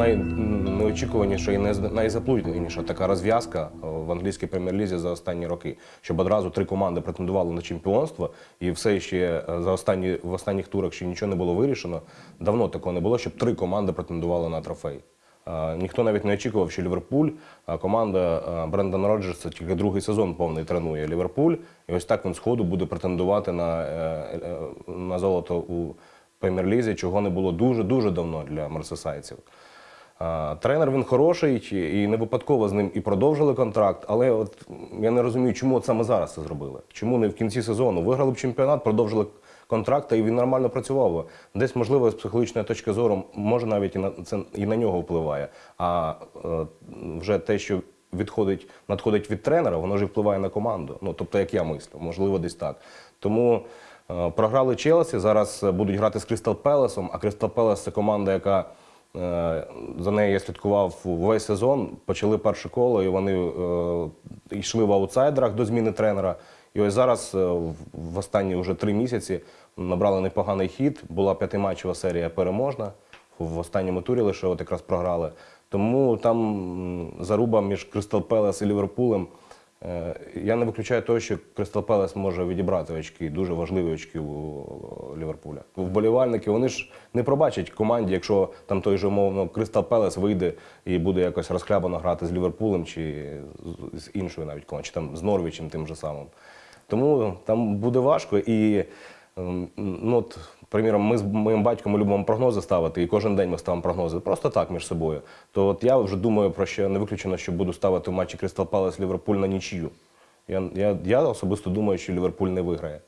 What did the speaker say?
найнеочікуваніша і найз- найзаплутаніша така розв'язка е, в англійській прем'єр-лізі за останні роки, щоб одразу три команди претендували на чемпіонство, і все ще е, за останні в останніх турах ще нічого не було вирішено. Давно такого не було, щоб три команди претендували на трофей. Е, Ніхто навіть не очікував, що Ліверпуль, команда Брендана Роджерса тільки другий сезон повний тренує Ліверпуль, і ось так він сходу буде претендувати на, на золото у прем'єр-лізі, чого не було дуже дуже давно для мерсесайців. Тренер він хороший і не випадково з ним і продовжили контракт, але от я не розумію, чому от саме зараз це зробили. Чому не в кінці сезону? Виграли б чемпіонат, продовжили контракт, і він нормально працював. Десь, можливо, з психологічної точки зору, може навіть і на це і на нього впливає. А е, вже те, що відходить, надходить від тренера, воно ж впливає на команду. Ну тобто, як я мислю, можливо, десь так. Тому е, програли Челсі. Зараз будуть грати з Крістал Пелесом. А Крістал Пелес це команда, яка за нею я слідкував весь сезон. Почали перше коло, і вони е, йшли в аутсайдерах до зміни тренера. І ось зараз, е, в останні вже три місяці, набрали непоганий хід. Була п'ятиматчева серія переможна. В останньому турі лише от якраз програли. Тому там заруба між Кристал Пелес і Ліверпулем. Е, Я не виключаю того, що Кристал Пелес може відібрати очки, дуже важливі очки у Ліверпуля. Вболівальники вони ж не пробачать команді, якщо там той же умовно Кристал Пелес вийде і буде якось розхлябано грати з Ліверпулем чи з іншою навіть командою, чи там з Норвічем тим же самим. Тому там буде важко і. Ем, Ну, от, приміром, ми з моїм батьком любимо прогнози ставити, і кожен день ми ставимо прогнози просто так між собою. То от я вже думаю про що не виключено, що буду ставити в матчі Кристал Палас Ліверпуль на нічию. Я, я, я особисто думаю, що Ліверпуль не виграє.